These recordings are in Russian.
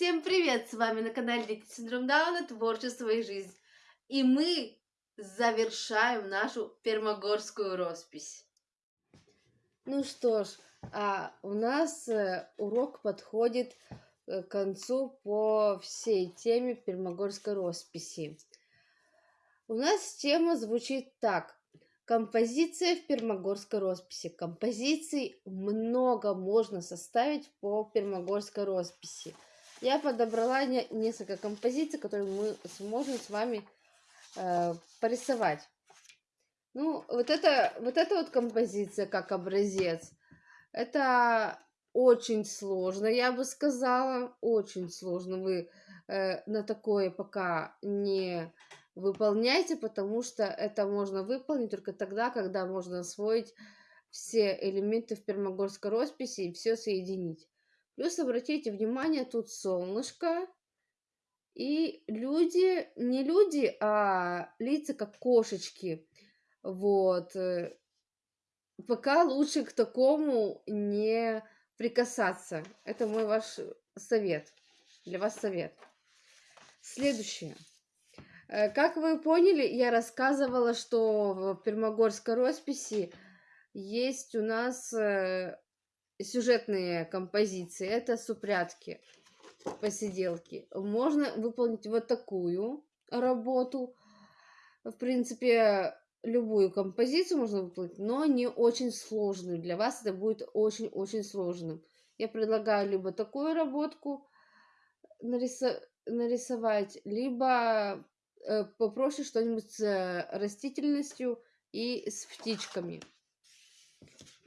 Всем привет! С вами на канале Дети Синдром Дауна Творчество и жизнь. И мы завершаем нашу пермогорскую роспись. Ну что ж, а у нас э, урок подходит э, к концу по всей теме пермогорской росписи. У нас тема звучит так. Композиция в пермогорской росписи. Композиций много можно составить по пермогорской росписи. Я подобрала не, несколько композиций, которые мы сможем с вами э, порисовать. Ну, вот это, вот эта вот композиция как образец, это очень сложно, я бы сказала, очень сложно. Вы э, на такое пока не выполняйте, потому что это можно выполнить только тогда, когда можно освоить все элементы в пермогорской росписи и все соединить. Плюс обратите внимание, тут солнышко и люди, не люди, а лица как кошечки. Вот. Э, пока лучше к такому не прикасаться. Это мой ваш совет. Для вас совет. Следующее. Э, как вы поняли, я рассказывала, что в Пермогорской росписи есть у нас э, сюжетные композиции. Это супрятки, посиделки. Можно выполнить вот такую работу. В принципе, любую композицию можно выполнить, но не очень сложную. Для вас это будет очень-очень сложным. Я предлагаю либо такую работку нарисовать, либо Э, попроще что-нибудь с э, растительностью и с птичками.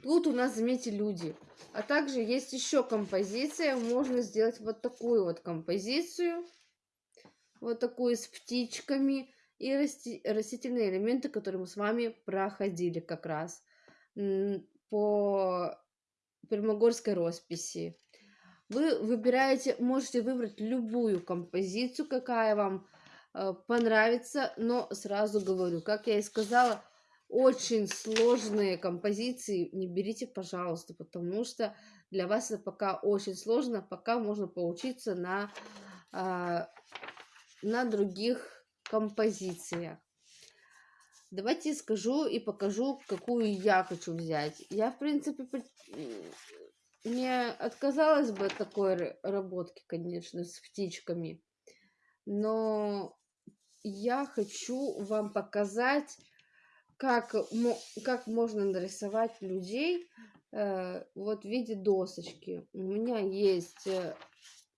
Тут у нас, заметьте, люди. А также есть еще композиция. Можно сделать вот такую вот композицию. Вот такую с птичками и расти растительные элементы, которые мы с вами проходили как раз по Пермогорской росписи. Вы выбираете, можете выбрать любую композицию, какая вам Э, понравится, но сразу говорю, как я и сказала, очень сложные композиции не берите, пожалуйста, потому что для вас это пока очень сложно, пока можно поучиться на, а, на других композициях. Давайте скажу и покажу, какую я хочу взять. Я, в принципе, не отказалась бы от такой работки, конечно, с птичками. Но я хочу вам показать, как, как можно нарисовать людей э, вот в виде досочки. У меня есть э,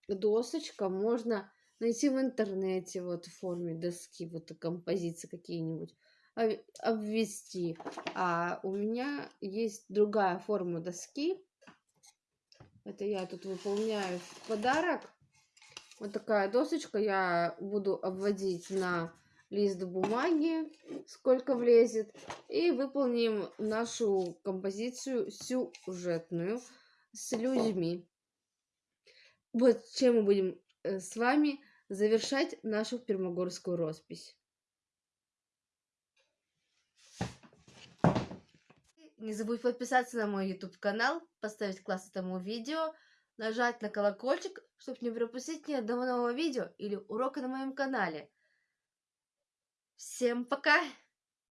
досочка, можно найти в интернете вот в форме доски, вот композиции какие-нибудь обвести. А у меня есть другая форма доски. Это я тут выполняю в подарок. Вот такая досочка. Я буду обводить на лист бумаги, сколько влезет. И выполним нашу композицию сюжетную с людьми. Вот чем мы будем э, с вами завершать нашу пермогорскую роспись. Не забудь подписаться на мой YouTube канал, поставить класс этому видео нажать на колокольчик, чтобы не пропустить ни одного нового видео или урока на моем канале. Всем пока!